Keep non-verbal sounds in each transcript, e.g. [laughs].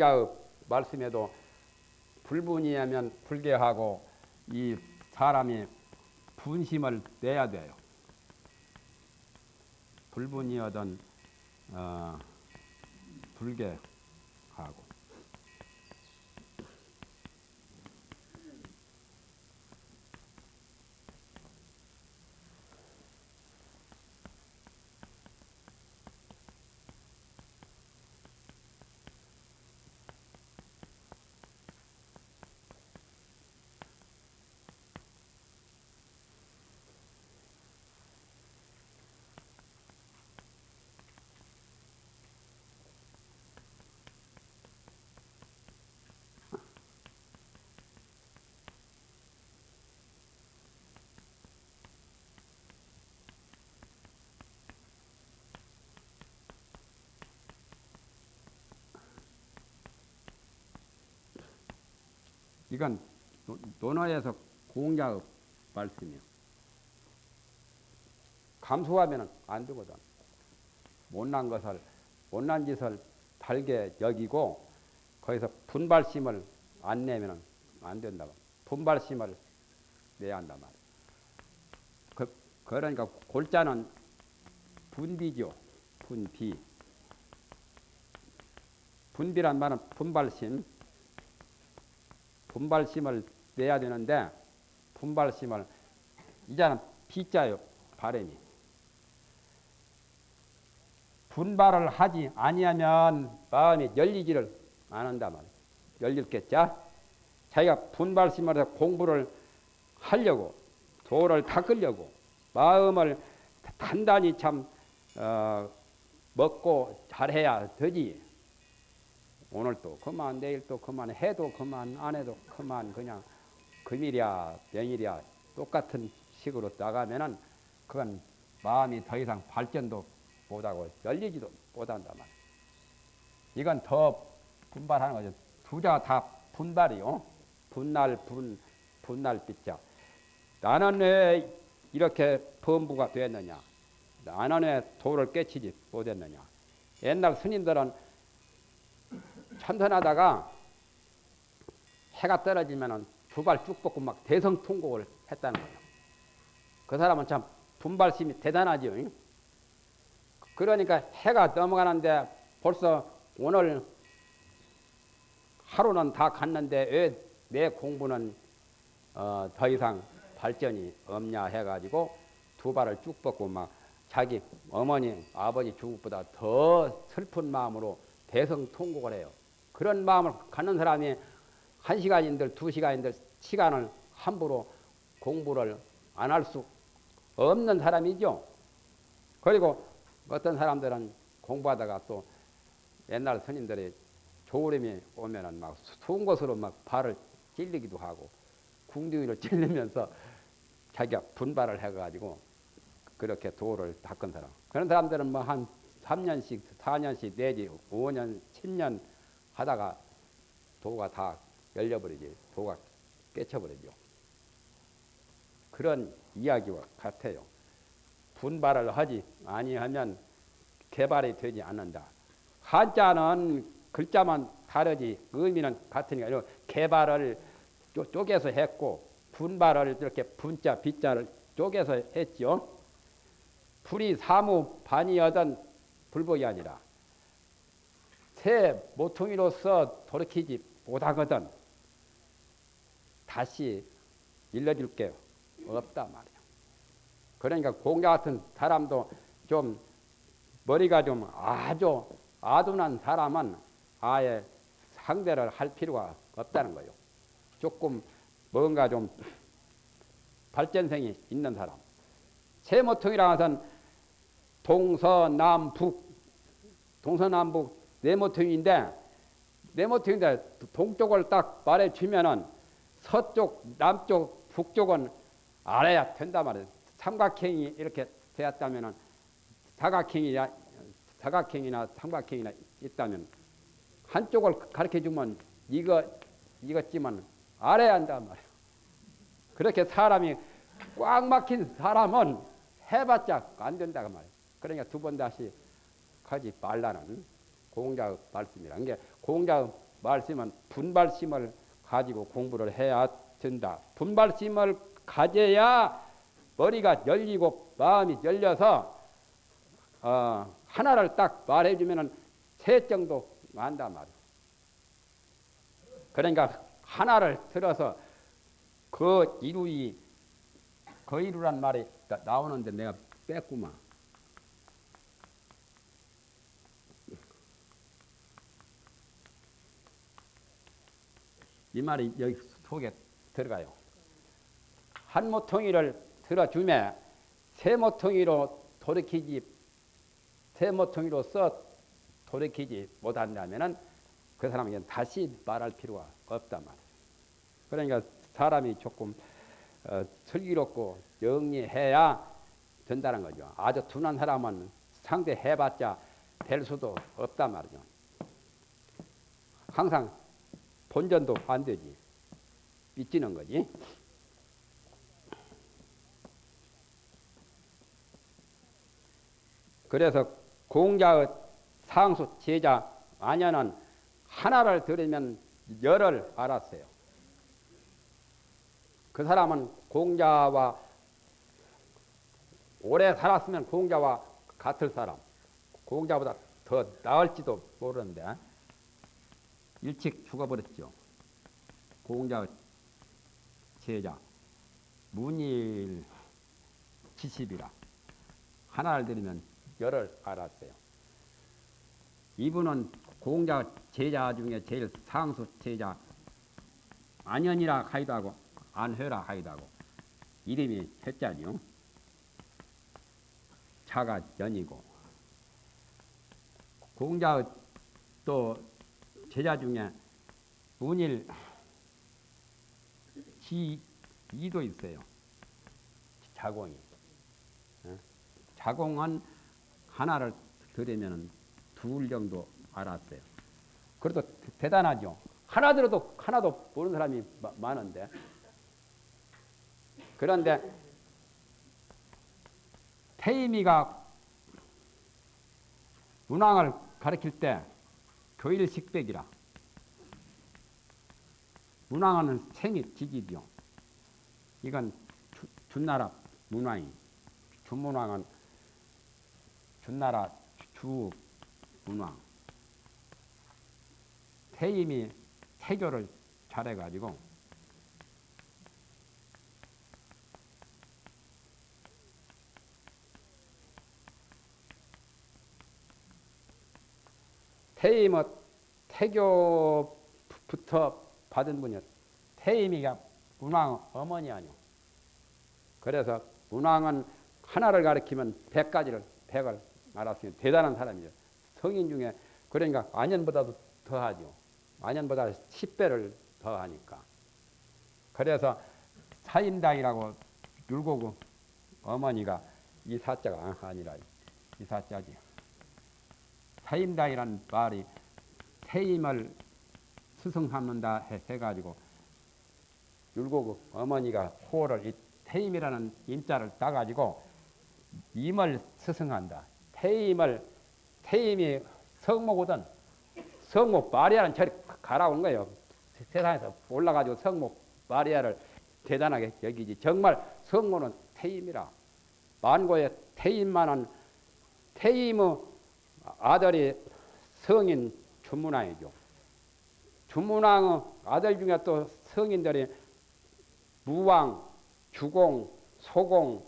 공자의 말씀에도 불분이하면 불개하고 이 사람이 분심을 내야 돼요. 불분이어든 어, 불개 이건 논어에서 공자의 말씀이요. 감수하면 안 되거든. 못난 것을, 못난 짓을 달게 여기고, 거기서 분발심을 안 내면 안 된다고. 분발심을 내야 한단 말이야. 그, 그러니까 골자는 분비죠. 분비. 분비란 말은 분발심, 분발심을 내야 되는데 분발심을 이제는 비자요 바램이. 분발을 하지 아니하면 마음이 열리지를 않는다 말 열릴겠자 자기가 분발심을 해서 공부를 하려고 도를 닦으려고 마음을 단단히 참 어, 먹고 잘해야 되지 오늘 또 그만 내일 또 그만 해도 그만 안 해도 그만 그냥 금일이야 명일이야 똑같은 식으로 나가면은 그건 마음이 더 이상 발전도 못하고 열리지도 못한단 말이야. 이건 더 분발하는 거죠. 두자가 다 분발이요. 분날 분 분날 빛자. 나는 왜 이렇게 범부가 됐느냐? 나는 왜 도를 깨치지 못했느냐? 옛날 스님들은 천선하다가 해가 떨어지면 두 발 쭉 뻗고 막 대성통곡을 했다는 거예요. 그 사람은 참 분발심이 대단하죠. 그러니까 해가 넘어가는데 벌써 오늘 하루는 다 갔는데 왜 내 공부는 어, 더 이상 발전이 없냐 해가지고 두 발을 쭉 뻗고 막 자기 어머니 아버지 중국보다 더 슬픈 마음으로 대성통곡을 해요. 그런 마음을 갖는 사람이 한 시간인들 두 시간인들 시간을 함부로 공부를 안 할 수 없는 사람이죠. 그리고 어떤 사람들은 공부하다가 또 옛날 스님들이 조울임이 오면은 막 수은 것으로 막 발을 찔리기도 하고 궁둥이를 [laughs] 찔리면서 자기가 분발을 해가지고 그렇게 도를 닦은 사람. 그런 사람들은 뭐 한 3년씩, 4년씩 내지 5년, 10년 하다가 도가 다 열려버리지 도가 깨쳐버리죠. 그런 이야기와 같아요. 분발을 하지 아니하면 개발이 되지 않는다. 한자는 글자만 다르지 의미는 같으니까 개발을 쪼개서 했고 분발을 이렇게 분자 빗자를 쪼개서 했죠. 불이 사무 반이여든 불복이 아니라 새 모퉁이로서 돌이키지 못하거든 다시 일러줄 게 없다 말이야. 그러니까 공자 같은 사람도 좀 머리가 좀 아주 아둔한 사람은 아예 상대를 할 필요가 없다는 거요. 조금 뭔가 좀 발전성이 있는 사람. 세모통이라 해서는 동서남북 동서남북 네모퉁인데 네모퉁인데 동쪽을 딱 말해 주면은 서쪽, 남쪽, 북쪽은 알아야 된다 말이에요. 삼각형이 이렇게 되었다면은 사각형이나 사각형이나 삼각형이나 있다면 한쪽을 가르쳐 주면 이거 이것지만 알아야 한단 말이에요. 그렇게 사람이 꽉 막힌 사람은 해봤자 안 된다고 말이에요. 그러니까 두 번 다시 가지 말라는 공자 말씀이라는 게 공자 말씀은 분발심을 가지고 공부를 해야 된다. 분발심을 가져야 머리가 열리고 마음이 열려서 어, 하나를 딱 말해주면은 세 정도 안단 말이야. 그러니까 하나를 들어서 그 이루이 그 이루란 말이 나, 오는데 내가 뺐구만. 이 말이 여기 속에 들어가요. 한 모퉁이를 들어주매 세 모퉁이로 돌이키지 세 모퉁이로 써 돌이키지 못한다면은 그 사람에게는 다시 말할 필요가 없단 말이에요. 그러니까 사람이 조금 어, 슬기롭고 영리해야 된다는 거죠. 아주 둔한 사람은 상대해봤자 될 수도 없단 말이죠. 항상 본전도 안 되지. 삐지는 거지. 그래서 공자의 상수 제자 아녀는 하나를 들으면 열을 알았어요. 그 사람은 공자와 오래 살았으면 공자와 같을 사람, 공자보다 더 나을지도 모르는데 일찍 죽어버렸죠. 공자 제자 문일 지십이라 하나를 들으면 열을 알았어요. 이분은 공자 제자 중에 제일 상수 제자 안연이라 하기도 하고 안회라 하기도 하고 이름이 해자죠. 자가 연이고 공자 또 제자 중에 문일 지이도 있어요. 자공이. 자공은 하나를 들으면 둘 정도 알았어요. 그래도 대단하죠. 하나 들어도 하나도 모르는 사람이 많은데. 그런데 태임이가 문왕을 가르칠 때 교일 식백이라 문왕은 생이 직이죠. 이건 주, 준나라 문왕이 준문왕은 준나라 주 문왕 태임이 태교를 잘해가지고 태임의 태교부터 받은 분이 태임이가 문왕 어머니 아니오. 그래서 문왕은 하나를 가리키면 백 가지를 백을 알았으니 대단한 사람이죠. 성인 중에 그러니까 안연보다도 더하죠. 안연보다 10배를 더하니까. 그래서 사인당이라고 율곡 어머니가 이 사자가 아니라 이 사자지. 사임당이라는 말이 태임을 스승삼는다 해가지고 율곡 어머니가 호를 이 태임이라는 임자를 따가지고 임을 스승한다. 태임을 태임이 성목오든 성목 마리아는 저리 가라오는 거예요. 세상에서 올라가지고 성목 마리아를 대단하게 여기지. 정말 성모는 태임이라. 만고의 태임만은 태임의 아들이 성인 주문왕이죠. 주문왕의 아들 중에 또 성인들이 무왕, 주공, 소공,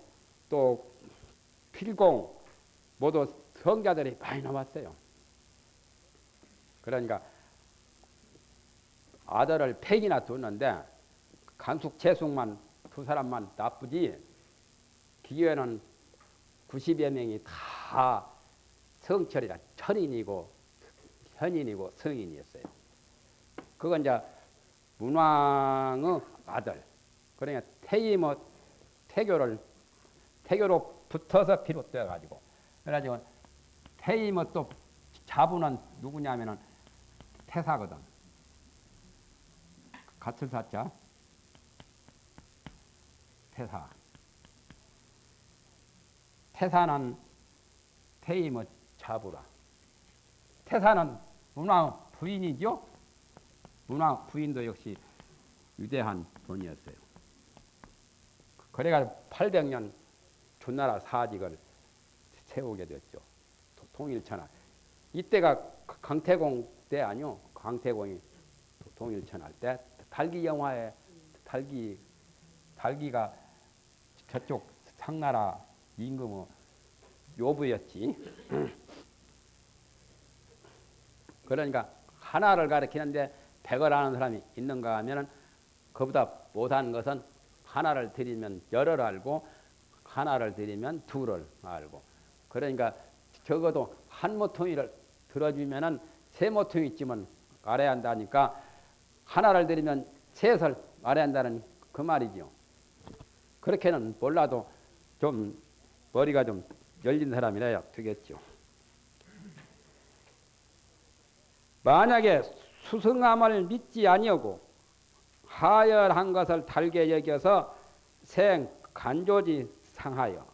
또 필공 모두 성자들이 많이 나왔어요. 그러니까 아들을 팩이나 뒀는데 간숙 재숙만 두 사람만 나쁘지 기회는 90여 명이 다 성철이라 천인이고 현인이고 성인이었어요. 그건 이제 문왕의 아들. 그러니까 태임의 태교를 태교로 붙어서 비롯되어 가지고 그래가지고 태임의 또 자부는 누구냐면은 태사거든. 같을 사자 태사. 태사는 태임의 자부라. 태사는 문왕 부인이죠. 문화 부인도 역시 위대한 분이었어요. 그래가 800년 존나라 사직을 세우게 됐죠. 통일천하. 이때가 강태공 때 아니요. 강태공이 통일천할 때 달기 영화에 달기 달기가 저쪽 상나라 임금의 요부였지. 그러니까 하나를 가리키는데 백을 아는 사람이 있는가 하면은 그보다 못하는 것은 하나를 드리면 열을 알고 하나를 드리면 둘을 알고 그러니까 적어도 한 모퉁이를 들어주면은 세 모퉁이쯤은 알아야 한다니까 하나를 드리면 셋을 알아야 한다는 그 말이죠. 그렇게는 몰라도 좀 머리가 좀 열린 사람이라야 되겠죠. 만약에 수승함을 믿지 아니하고 하열한 것을 달게 여겨서 생 간조지 상하여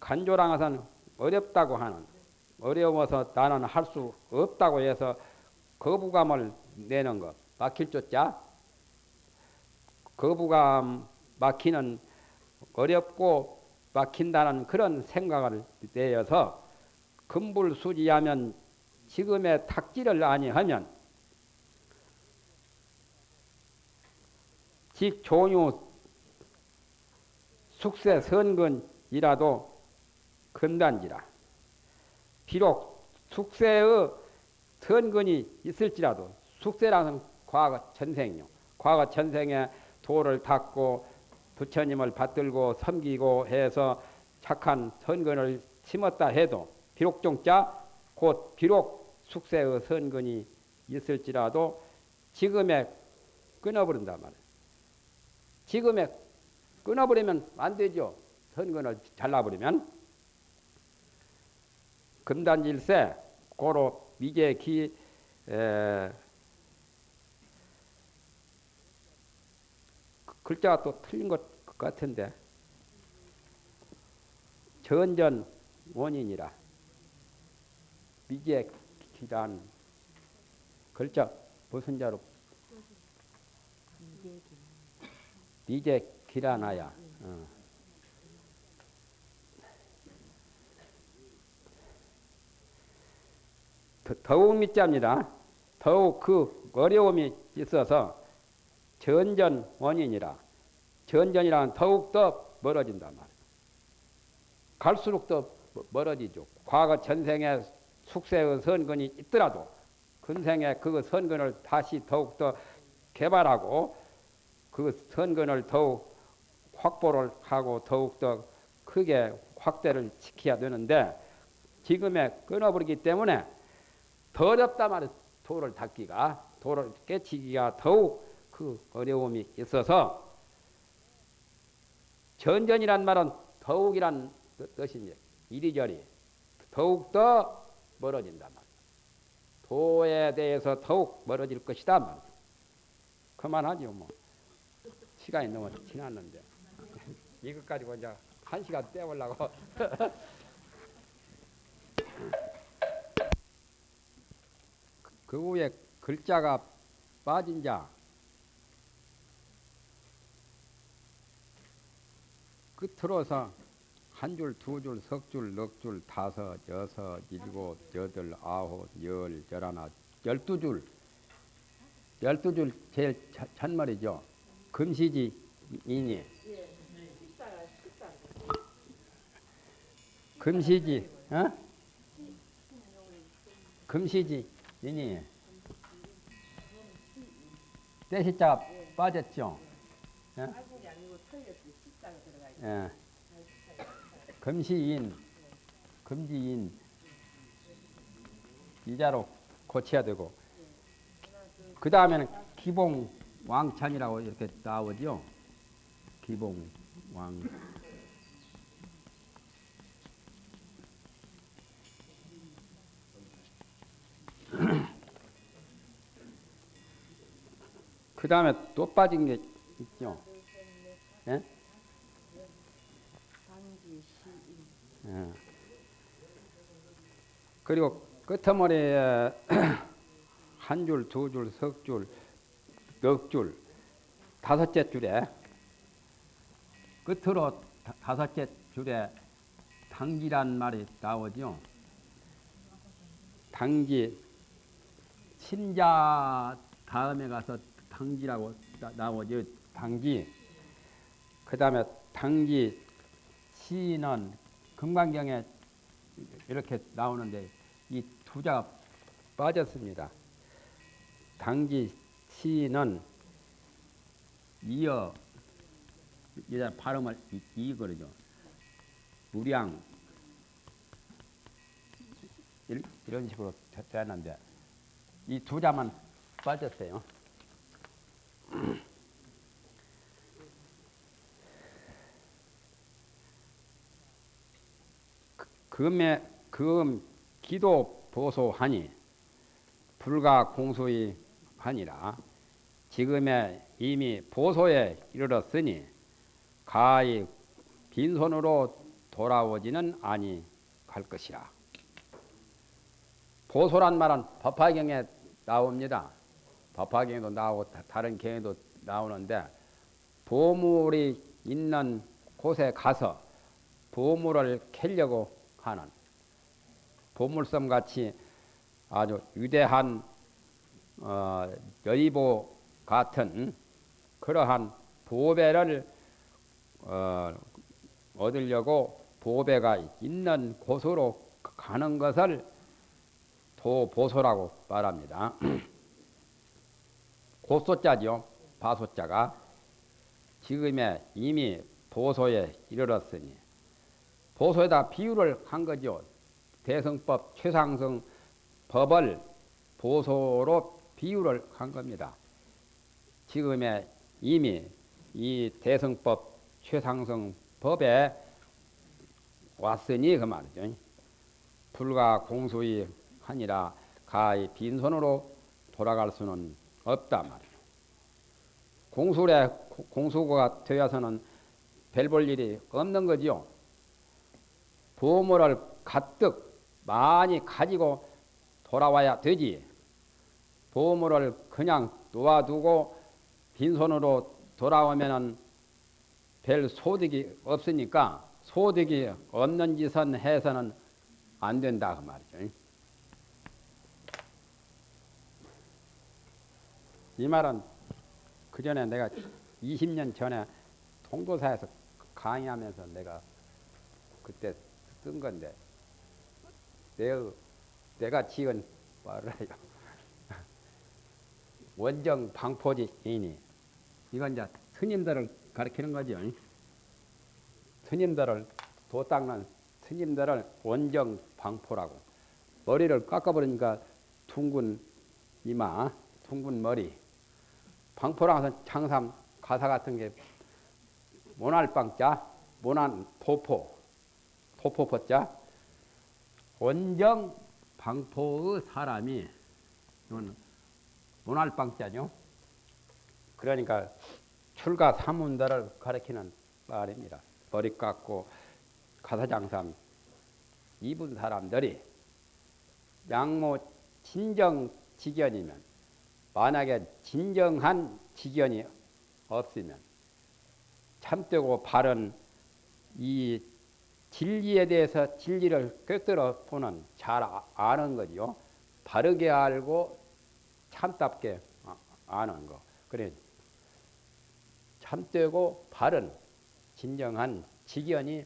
간조랑 것은 어렵다고 하는 어려워서 나는 할 수 없다고 해서 거부감을 내는 것. 막힐 조자 거부감 막히는 어렵고 막힌다는 그런 생각을 내어서 금불수지하면 지금의 탁지를 아니하면 직 종유 숙세 선근이라도 금단지라 비록 숙세의 선근이 있을지라도 숙세라는 과거 전생요 과거 전생에 도를 닦고 부처님을 받들고 섬기고 해서 착한 선근을 심었다 해도 비록 종자 곧 비록 숙세의 선근이 있을지라도 지금에 끊어버린단 말이에요. 지금에 끊어버리면 안 되죠. 선근을 잘라버리면. 금단질세 고로 미제기 에, 글자가 또 틀린 것 같은데 전전 원인이라 미제기란 글자 무슨 자로 미제기라나야 어. 더욱 믿자입니다. 더욱 그 어려움이 있어서 전전 원인이라 전전이란 더욱더 멀어진단 말이에요. 갈수록 더 멀어지죠. 과거 전생에 숙세의 선근이 있더라도 근생에 그 선근을 다시 더욱더 개발하고 그 선근을 더욱 확보를 하고 더욱더 크게 확대를 시켜야 되는데 지금에 끊어버리기 때문에 더 어렵다 말이에요. 도를 닦기가 도를 깨치기가 더욱 그 어려움이 있어서 전전이란 말은 더욱이란 뜻이니 이리저리 더욱더 멀어진단 말이야. 도에 대해서 더욱 멀어질 것이다 말이야. 그만하죠 뭐. 시간이 너무 지났는데 [laughs] 이것 가지고 이제 한 시간 때우려고 [laughs] 그 후에 글자가 빠진 자 끝으로서 한 줄, 두 줄, 석 줄, 넉 줄, 다섯, 여섯, 일곱, 여덟, 아홉, 열, 열하나, 열두 줄. 열두 줄 제일 찬말이죠. 금시지 인이. 금시지, 어? 금시지 인이. 때시자가 빠졌죠. 예? 예. 금시인, 금지인 이자로 고쳐야 되고 그 다음에는 기봉 왕찬이라고 이렇게 나오죠. 기봉 왕. 그 다음에 또 빠진 게 있죠. 예? 예. 그리고 끝머리에 [clears throat] 한 줄, 두 줄, 석 줄, 넉 줄, 다섯째 줄에 끝으로 다, 다섯째 줄에 당기란 말이 나오죠. 당기 신자 다음에 가서 당기라고 나, 오죠 당기. 그 다음에 당기 시는 금강경에 이렇게 나오는데 이 두자가 빠졌습니다. 당기 시는 이어 이제 발음을 이, 거죠. 무량 이런 식으로 되는데 이 두 자만 빠졌어요. [clears throat] 금에 금 기도 보소하니 불가 공소이 하니라 지금에 이미 보소에 이르렀으니 가히 빈손으로 돌아오지는 아니 갈 것이라. 보소란 말은 법화경에 나옵니다. 법화경에도 나오고 다른 경에도 나오는데 보물이 있는 곳에 가서 보물을 캐려고 하는 보물섬 같이 아주 위대한 어, 여의보 같은 그러한 보배를 어, 얻으려고 보배가 있는 곳으로 가는 것을 도보소라고 말합니다. [clears throat] 고소자죠. 바소자가 지금에 이미 보소에 이르렀으니 보소에다 비유를 한 거죠. 대성법 최상승 법을 보소로 비유를 한 겁니다. 지금에 이미 이 대성법 최상승 법에 왔으니 그 말이죠. 불가 공수이 하니라 가히 빈손으로 돌아갈 수는 없다 말이죠. 공수에 공수가 되어서는 별 볼 일이 없는 거지요. 보물을 가득 많이 가지고 돌아와야 되지. 보물을 그냥 놓아두고 빈손으로 돌아오면은 별 소득이 없으니까 소득이 없는 짓은 해서는 안 된다 그 말이죠. 이 말은 그 전에 내가 20년 전에 통도사에서 강의하면서 내가 그때 쓴 건데 내, 내가 지은 말을 해요. [laughs] 원정 방포지이니 이건 이제 스님들을 가리키는 거죠. 스님들을 도 닦는 스님들을 원정 방포라고 머리를 깎아버리니까 둥근 이마, 둥근 머리 방포랑 해서 창삼 가사 같은 게 모날 방자, 모난 포포 포포포자 원정 방포의 사람이 이건 문할방자죠. 그러니까 출가 사문들을 가리키는 말입니다. 머리 깎고 가사장삼 입은 사람들이 양모 진정 직견이면 만약에 진정한 직견이 없으면 참되고 바른 이 진리에 대해서 진리를 꿰뚫어 보는 잘 아, 아는 거죠. 바르게 알고 참답게 아, 아는 거. 그래 참되고 바른 진정한 직연이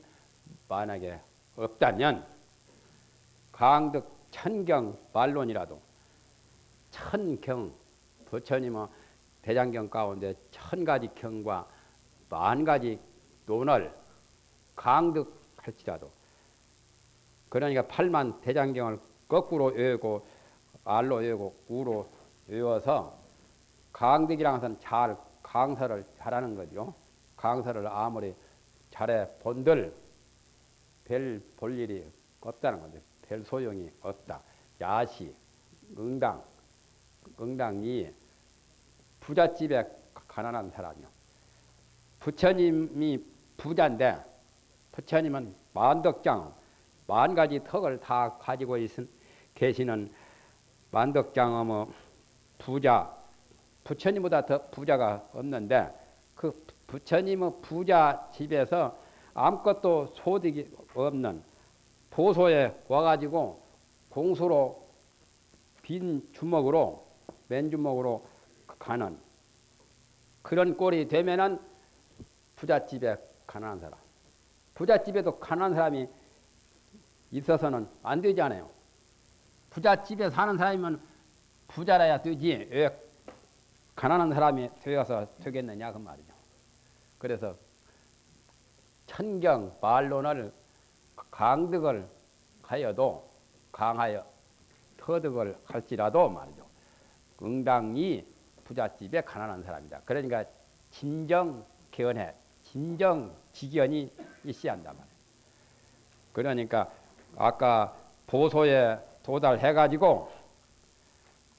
만약에 없다면 강득 천경 말론이라도 천경 부처님은 뭐 대장경 가운데 천 가지 경과 만 가지 논을 강득 할지라도 그러니까 팔만 대장경을 거꾸로 외우고 알로 외우고 우로 외워서 것은 잘 강사를 잘하는 거죠. 강사를 아무리 잘해 본들 별 볼 일이 없다는 거죠. 별 소용이 없다. 야시, 응당, 응당이 부잣집에 가난한 사람이요. 부처님이 부자인데 부처님은 만덕장 만 가지 턱을 다 가지고 있은 계시는 만덕장어머 부자 부처님보다 더 부자가 없는데 그 부처님의 부자 집에서 아무것도 소득이 없는 보소에 와가지고 공수로 빈 주먹으로 맨 주먹으로 가는 그런 꼴이 되면은 부잣집에 가난한 사람 부잣집에도 가난한 사람이 있어서는 안 되잖아요. 부잣집에 사는 사람이면 부자라야 되지 왜 가난한 사람이 되어서 되겠느냐 그 말이죠. 그래서 천경 말론을 강득을 하여도 강하여 터득을 할지라도 말이죠. 응당이 부잣집에 가난한 사람이다. 그러니까 진정 개헌해 진정 직연이 있어야 한단 말이에요. 그러니까 아까 보소에 도달해가지고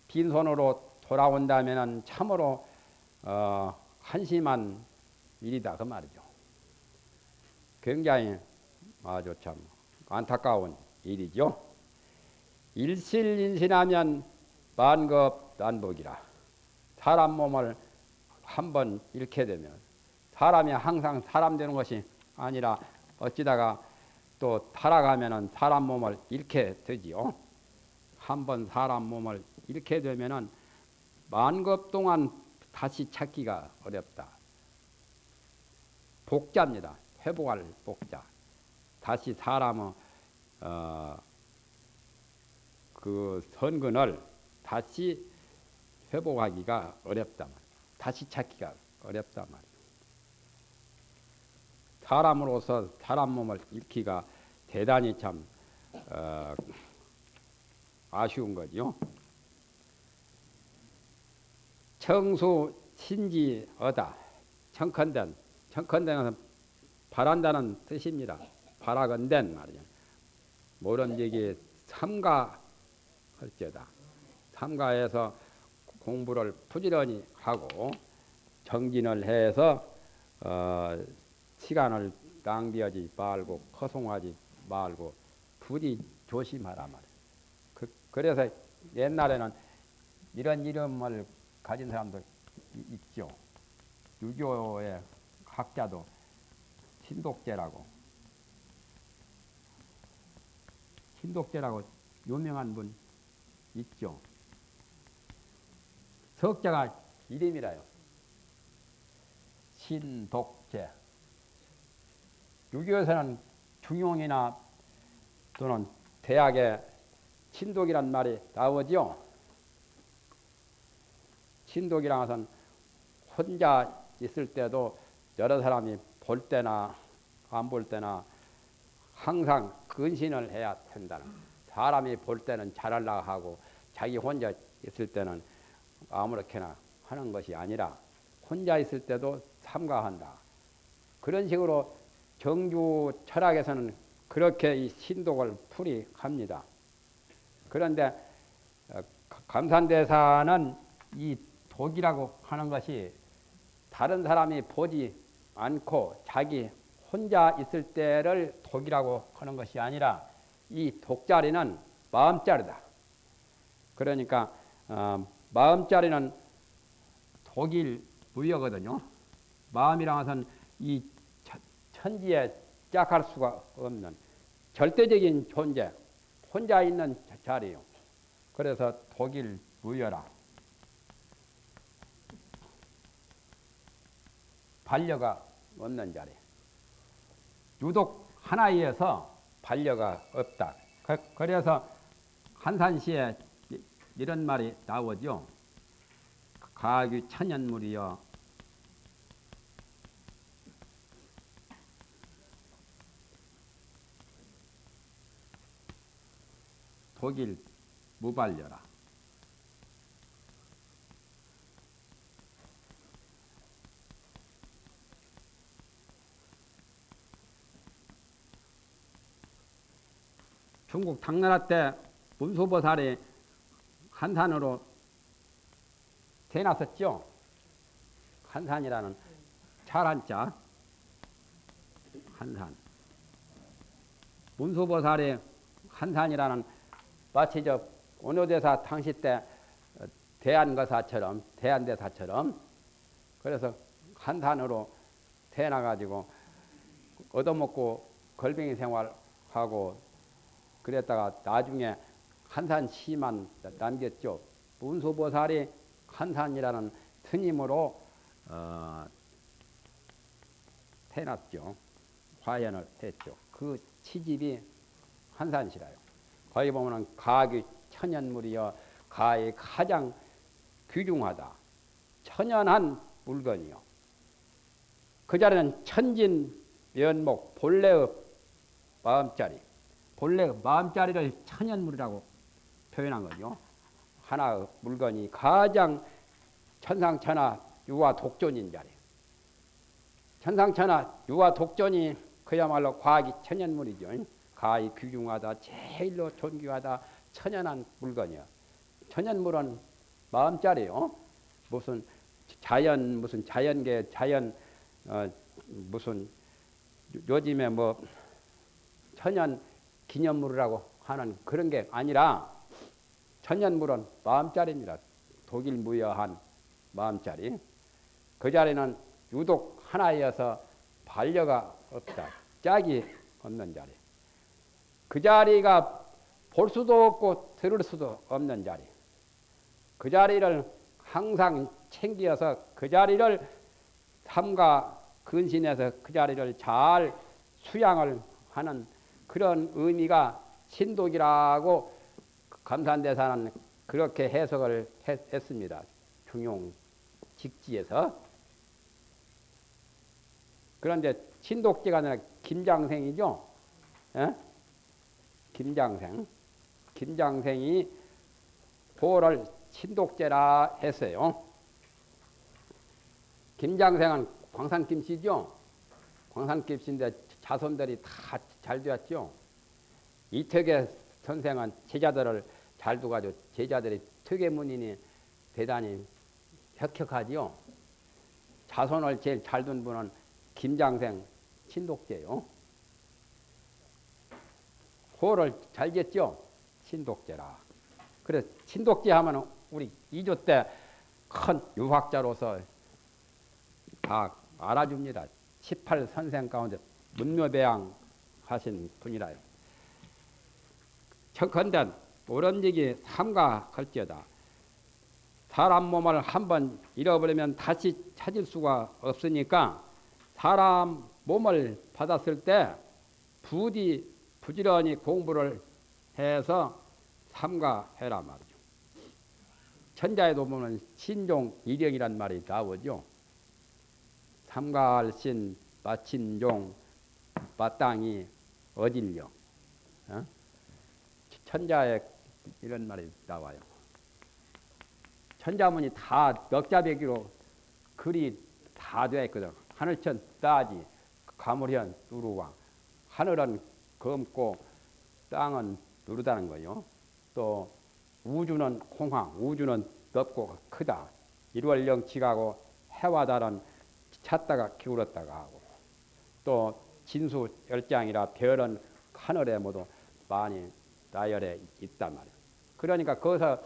빈손으로 돌아온다면 참으로 어, 한심한 일이다 그 말이죠. 굉장히 아주 참 안타까운 일이죠. 일실인신하면 만급 난복이라 사람 몸을 한번 잃게 되면 사람이 항상 사람 되는 것이 아니라 어찌다가 또 타락하면은 사람 몸을 잃게 되지요. 한번 사람 몸을 잃게 되면은 만급 동안 다시 찾기가 어렵다. 복자입니다. 회복할 복자. 다시 사람의 어, 그 선근을 다시 회복하기가 어렵다 다시 찾기가 어렵단 말이에요. 사람으로서 사람 몸을 잃기가 대단히 참 어, 아쉬운 거죠. 청수 신지어다. 청컨된 청컨den은 바란다는 뜻입니다. 바라건된 말이죠. 모름지기 삼가할지어다. 삼가해서 공부를 부지런히 하고 정진을 해서 어, 시간을 낭비하지 말고 허송하지 말고 부디 조심하라 말이에요. 그, 래서 옛날에는 이런 이름을 가진 사람도 있죠. 유교의 학자도 신독제라고 신독제라고 유명한 분 있죠. 석자가 이름이라요. 신독제. 유교에서는 중용이나 또는 대학에 신독이란 말이 나오죠. 신독이란 것은 혼자 있을 때도 여러 사람이 볼 때나 안 볼 때나 항상 근신을 해야 된다는 사람이 볼 때는 잘하려고 하고 자기 혼자 있을 때는 아무렇게나 하는 것이 아니라 혼자 있을 때도 삼가한다. 그런 식으로 정주 철학에서는 그렇게 이 신독을 풀이합니다. 그런데 어, 감산대사는 이 독이라고 하는 것이 다른 사람이 보지 않고 자기 혼자 있을 때를 독이라고 하는 것이 아니라 이 독자리는 마음자리다. 그러니까 어, 마음자리는 독일 무여거든요. 마음이란 것은 이 천지에 짝할 수가 없는 절대적인 존재, 혼자 있는 자리요. 그래서 독일 무여라. 반려가 없는 자리. 유독 하나에서 반려가 없다. 그, 그래서 한산시에 이런 말이 나오죠. 가규 천연물이여 독일 무발려라. 중국 당나라 때 문수보살이 한산으로 대놨었죠. 한산이라는 잘한자 한산. 문수보살이 한산이라는 마치 저 원효대사 당시 때 대한거사처럼 대한대사처럼 그래서 한산으로 태어나가지고 얻어먹고 걸뱅이 생활하고 그랬다가 나중에 한산 시만 남겼죠. 문수보살이 한산이라는 스님으로 어, 태어났죠. 화연을 했죠. 그 치집이 한산시라요. 거기 보면은 가기 천연물이여 가의 가장 귀중하다. 천연한 물건이요. 그 자리는 천진 면목 본래의 마음자리 본래의 마음자리를 천연물이라고 표현한 거죠. 하나의 물건이 가장 천상천하 유화 독존인 자리. 천상천하 유화 독존이 그야말로 과학이 천연물이죠. 가히 귀중하다, 제일로 존귀하다, 천연한 물건이요. 천연물은 마음자리요. 무슨 자연 무슨 자연계 자연 어, 무슨 요즘에 뭐 천연 기념물이라고 하는 그런 게 아니라 천연물은 마음자리입니다. 독일 무여한 마음자리. 그 자리는 유독 하나여서 반려가 없다. 짝이 없는 자리. 그 자리가 볼 수도 없고 들을 수도 없는 자리. 그 자리를 항상 챙겨서 그 자리를 삼가 근신해서 그 자리를 잘 수양을 하는 그런 의미가 신독이라고 감산대사는 그렇게 해석을 했, 습니다 중용 직지에서. 그런데 신독지가 아니라 김장생이죠. 에? 예? 김장생. 김장생이 보를 신독제라 했어요. 김장생은 광산김씨죠. 광산김씨인데 자손들이 다 잘 되었죠. 이택의 선생은 제자들을 잘 두가지고 제자들이 특외문인이 대단히 혁혁하지요. 자손을 제일 잘 둔 분은 김장생 신독제요. 호를 잘 졌죠. 신독제라. 그래서 신독제 하면 우리 2조 때 큰 유학자로서 다 알아줍니다. 18 선생 가운데 문묘배양 하신 분이라요. 척컨대 오른지기 삼가할지어다. 사람 몸을 한번 잃어버리면 다시 찾을 수가 없으니까 사람 몸을 받았을 때 부디 부지런히 공부를 해서 삼가해라 말이죠. 천자에도 보면 신종 일령이란 말이 나오죠. 삼가할신 마친종 마땅히 어질령 어? 천자에 이런 말이 나와요. 천자문이 다 넉자배기로 글이 다 되어 있거든. 하늘천 따지, 가물현 누루왕. 하늘은 검고 땅은 누르다는 거요. 또 우주는 공황, 우주는 넓고 크다. 일월령 지가고 해와 달은 찾다가 기울었다가 하고 또 진수 열장이라 별은 하늘에 모두 많이 나열해 있단 말이에요. 그러니까 거기서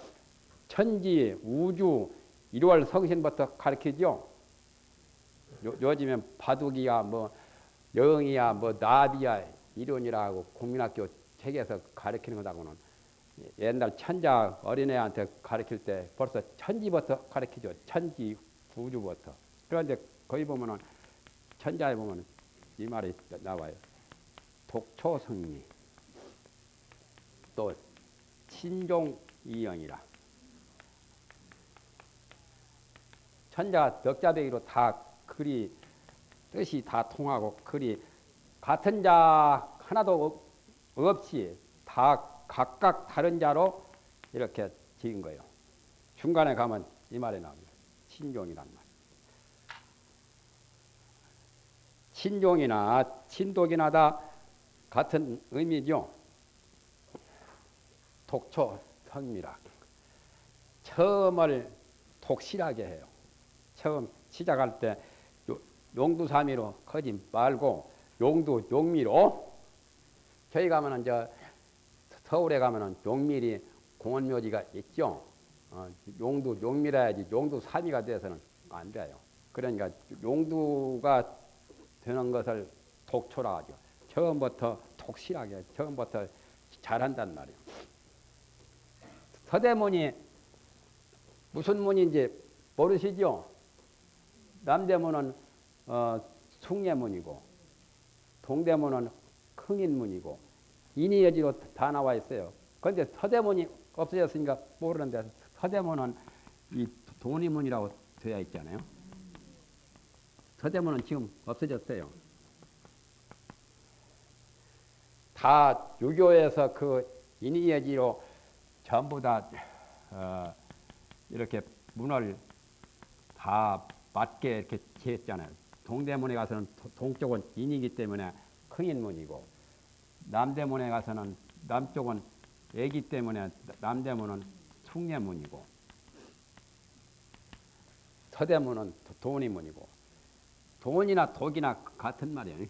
천지, 우주, 일월 성신부터 가르치죠. 요, 즘엔 바둑이야, 뭐, 영이야, 뭐, 나비야, 이론이라고 국민학교 책에서 가르치는 거다고는 옛날 천자 어린애한테 가르칠 때 벌써 천지부터 가르치죠. 천지, 우주부터. 그런데 거기 보면은 천자에 보면 이 말이 나와요. 독초성리 또 신종이영이라 천자 덕자배기로 다 글이 뜻이 다 통하고 글이 같은 자 하나도 없이 다 각각 다른 자로 이렇게 지은 거예요. 중간에 가면 이 말이 나옵니다. 신종이란 말. 신종이나 신독이나 다 같은 의미죠. 독초 성미라. 처음을 독실하게 해요. 처음 시작할 때 용두사미로 커지 말고 용두 용미로 저희 가면은 저 서울에 가면은 용밀이 공원묘지가 있죠. 어, 용두 용미라야지 용두 산이가 돼서는 안 돼요. 그러니까 용두가 되는 것을 독초라 하죠. 처음부터 독실하게 처음부터 잘한단 말이에요. 서대문이 무슨 문인지 모르시죠? 남대문은 어, 숭례문이고 동대문은 흥인문이고 인이여지로 다 나와 있어요. 그런데 서대문이 없어졌으니까 모르는데 서대문은 이 돈이문이라고 되어 있잖아요. 서대문은 지금 없어졌어요. 다 유교에서 그 인이여지로 전부 다 어, 이렇게 문을 다 맞게 이렇게 지었잖아요. 동대문에 가서는 동쪽은 인이기 때문에 큰 인문이고 남대문에 가서는 남쪽은 애기 때문에 남대문은 숭례문이고 서대문은 돈이문이고 돈이나 독이나 같은 말이에요.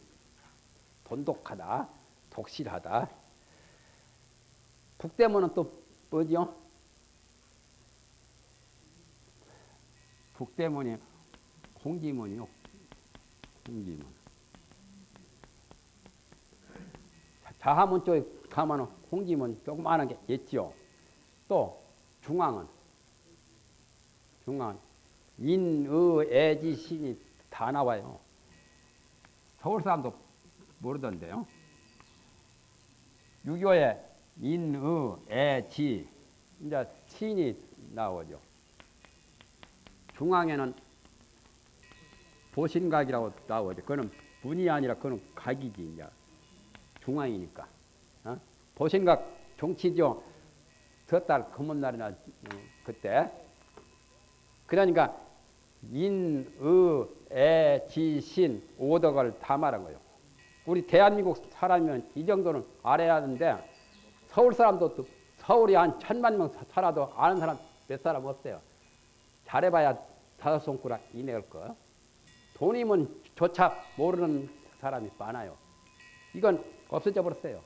돈독하다, 독실하다. 북대문은 또 뭐죠? 북대문이 홍지문이요. 홍지문. 자하문 쪽에 가면 홍지문 조그마한 게 있지요. 또 중앙은 중앙 인의애지 신이 다 나와요. 서울 사람도 모르던데요. 유교에 인의애지 이제 신이 나오죠. 중앙에는 보신각이라고 나오죠. 그거는 문이 아니라 그거는 각이지 이제 중앙이니까. 어? 보신각 종치죠. 섣달 금은날이나 그때. 그러니까 인, 의, 애, 지, 신 오덕을 다 말한 거예요. 우리 대한민국 사람이면 이 정도는 알아야 하는데 서울 사람도 서울이 한 천만 명 살아도 아는 사람 몇 사람 없어요. 잘해봐야 다섯 손가락 이내일 거. 돈이면 조차 모르는 사람이 많아요. 이건 없어져 버렸어요.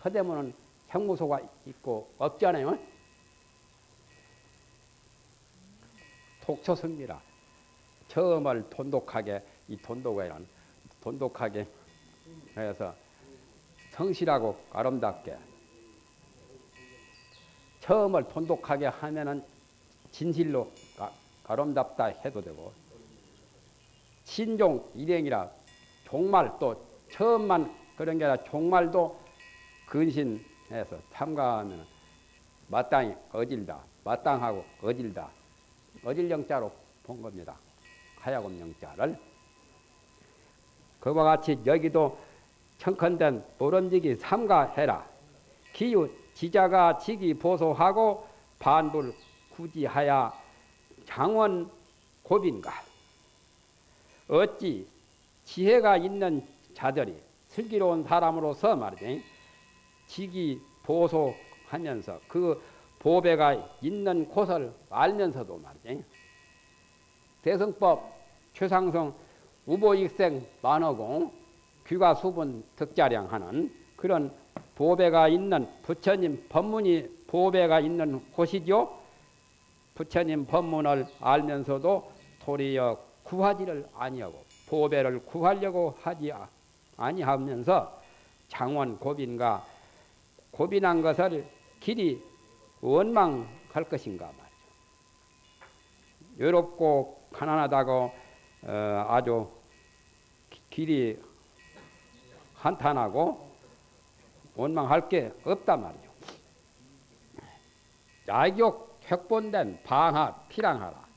서대문은 형무소가 있고 없지 않아요? 독초습니다. 처음을 돈독하게 이 돈독이란 돈독하게 해서 성실하고 아름답게 처음을 돈독하게 하면은 진실로 아름답다 해도 되고 신종 일행이라 종말 또 처음만 그런 게 아니라 종말도 근신해서 참가하면 마땅히 어질다 마땅하고 어질다. 어질 영자로 본 겁니다. 하야금 영자를. 그와 같이 여기도 청컨된 모름지기 삼가해라. 기유 지자가 지기 보소하고 반불 구지하야 장원 고빈가 어찌 지혜가 있는 자들이 슬기로운 사람으로서 말이지 지기 보소하면서 그 보배가 있는 곳을 알면서도 말이지 대성법 최상성 우보익생 만어공 귀가 수분 득자량 하는 그런 보배가 있는 부처님 법문이 보배가 있는 곳이죠. 부처님 법문을 알면서도 도리어 구하지를 아니하고 보배를 구하려고 하지 아니하면서 장원 고빈과 고빈한 것을 길이 원망할 것인가 말이죠. 외롭고 가난하다고 어, 아주 길이 한탄하고 원망할 게 없단 말이죠. 야욕 획본된 방하 피랑하라.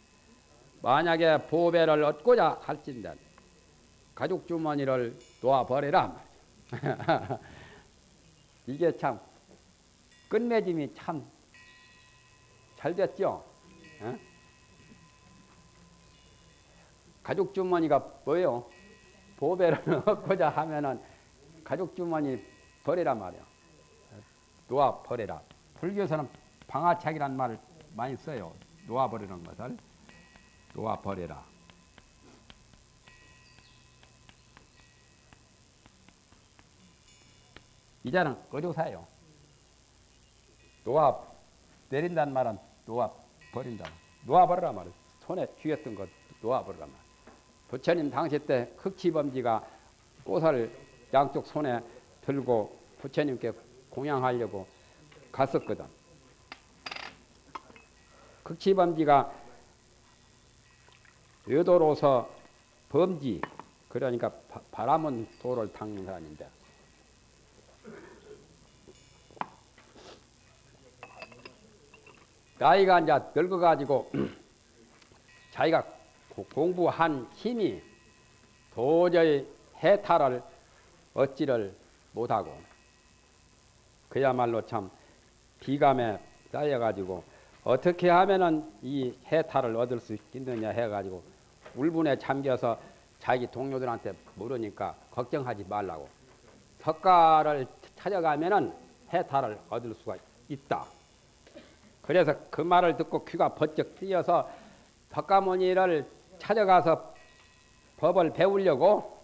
만약에 보배를 얻고자 할진된 가죽 주머니를 놓아버리라 말이죠. [laughs] 이게 참 끝맺음이 참 잘 됐죠. 어? 가죽 주머니가 뭐예요? 보배를 [laughs] 얻고자 하면은 가죽 주머니 버리란 말이야. 놓아 버리라. 불교에서는 방아착이란 말을 많이 써요. 놓아 버리는 것을 놓아 버리라. 이자는 어조사예요. 놓아 내린다는 말은 놓아 버린다. 놓아버려라 말이야. 손에 쥐었던 거 놓아버려라 말. 부처님 당시 때 흑치범지가 꽃을 양쪽 손에 들고 부처님께 공양하려고 갔었거든. 흑치범지가 여도로서 범지 그러니까 바, 바람은 도를 닦는 사람인데. 나이가 이제 늙어가지고 [clears throat] 자기가 공부한 힘이 도저히 해탈을 얻지를 못하고 그야말로 참 비감에 쌓여가지고 어떻게 하면은 이 해탈을 얻을 수 있느냐 해가지고 울분에 잠겨서 자기 동료들한테 물으니까 걱정하지 말라고 석가를 찾아가면은 해탈을 얻을 수가 있다. 그래서 그 말을 듣고 귀가 번쩍 뜨여서 석가모니를 찾아가서 법을 배우려고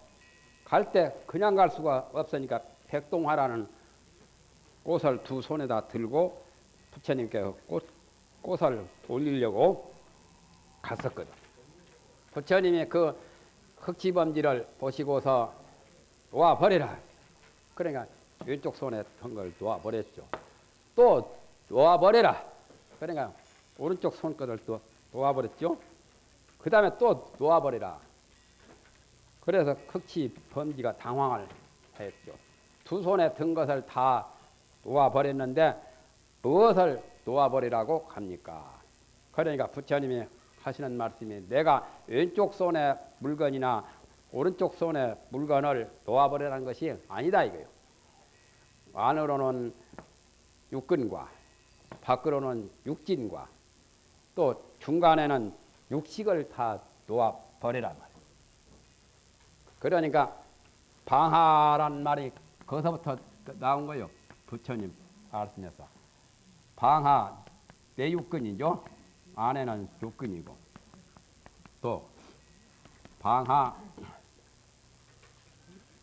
갈 때 그냥 갈 수가 없으니까 백동화라는 꽃을 두 손에다 들고 부처님께 꽃, 꽃을 올리려고 갔었거든. 부처님이 그 흑지범지를 보시고서 놓아 버리라. 그러니까 왼쪽 손에 든걸 놓아 버렸죠. 또 놓아 버려라. 그러니까 오른쪽 손끝을 또 놓아 버렸죠. 그 다음에 또 놓아 버리라. 그래서 흑치 범지가 당황을 했죠. 두 손에 든 것을 다 놓아 버렸는데 무엇을 놓아버리라고 합니까? 그러니까 부처님이 하시는 말씀이 내가 왼쪽 손에 물건이나 오른쪽 손에 물건을 놓아버리라는 것이 아니다 이거요. 안으로는 육근과 밖으로는 육진과 또 중간에는 육식을 다 놓아버리란 말이에요. 그러니까 방하란 말이 거기서부터 나온 거예요. 부처님 말씀에서. 방하 내육근이죠. 안에는 육근이고 또 방하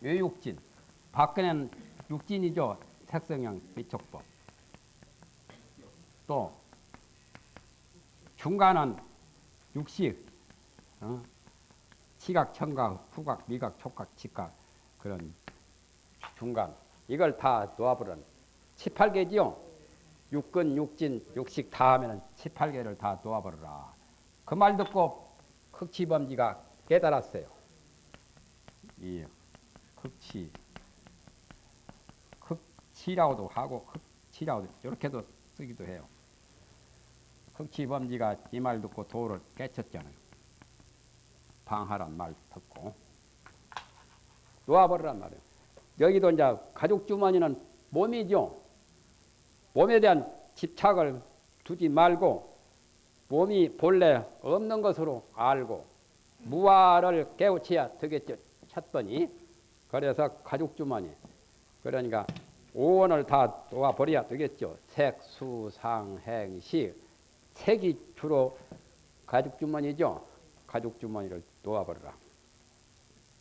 외육진 밖에는 육진이죠. 색성형 미촉법. 또 중간은 육식, 어? 시각, 청각, 후각, 미각, 촉각, 직각 그런 중간 이걸 다 놓아버린 18개지요. 육근, 육진, 육식 다 하면은 18개를 다 놓아버려라. 그 말 듣고 흑치범지가 깨달았어요. 이 흑치, 흑치라고도 하고 흑치라고도 이렇게도 쓰기도 해요. 흑치범지가 이 말 듣고 도를 깨쳤잖아요. 방하란 말 듣고 놓아버리란 말이에요. 여기도 이제 가죽 주머니는 몸이죠. 몸에 대한 집착을 두지 말고 몸이 본래 없는 것으로 알고 무아를 깨우쳐야 되겠죠. 쳤더니 그래서 가죽 주머니 그러니까 오원을 다 놓아버려야 되겠죠. 색, 수, 상, 행, 시 색이 주로 가죽 주머니죠. 가죽 주머니를 놓아버려라.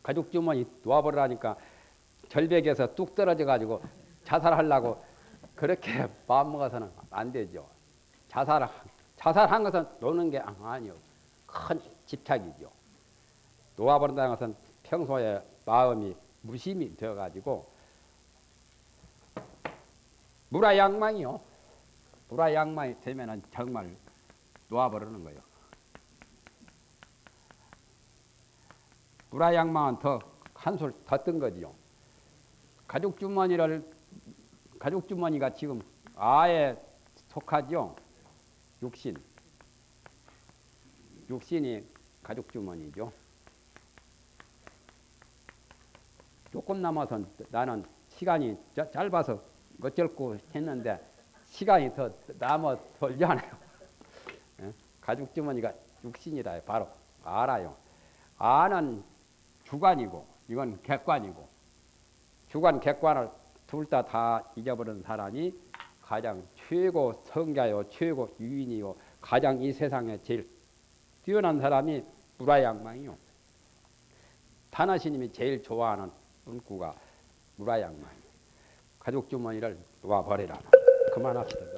가죽 주머니 놓아버리라니까 절벽에서 뚝 떨어져 가지고 자살하려고 그렇게 [laughs] 마음 먹어서는 안 되죠. 자살 자살한 것은 노는 게 아니요. 큰 집착이죠. 놓아버린다는 것은 평소에 마음이 무심이 되어 가지고 무라양망이요. 무라양망이 되면은 정말 놓아버리는 거예요. 무라양망은 더 한술 더 뜬 거지요. 가죽 주머니를 가죽 주머니가 지금 아에 속하죠. 육신. 육신이 가죽 주머니죠. 조금 남아서 나는 시간이 짧아서 어쩔고 했는데 시간이 더 남아 돌잖아요. 예? 가죽 주머니가 육신이다. 바로 알아요. 아는 주관이고 이건 객관이고 주관 객관을 둘 다 다 잊어버린 사람이 가장 최고 성자요 최고 유인이요 가장 이 세상에 제일 뛰어난 사람이 무라양망이요. 타나시님이 제일 좋아하는 은구가 무라양망. 가죽 주머니를 놓아버리라. 그만합시다.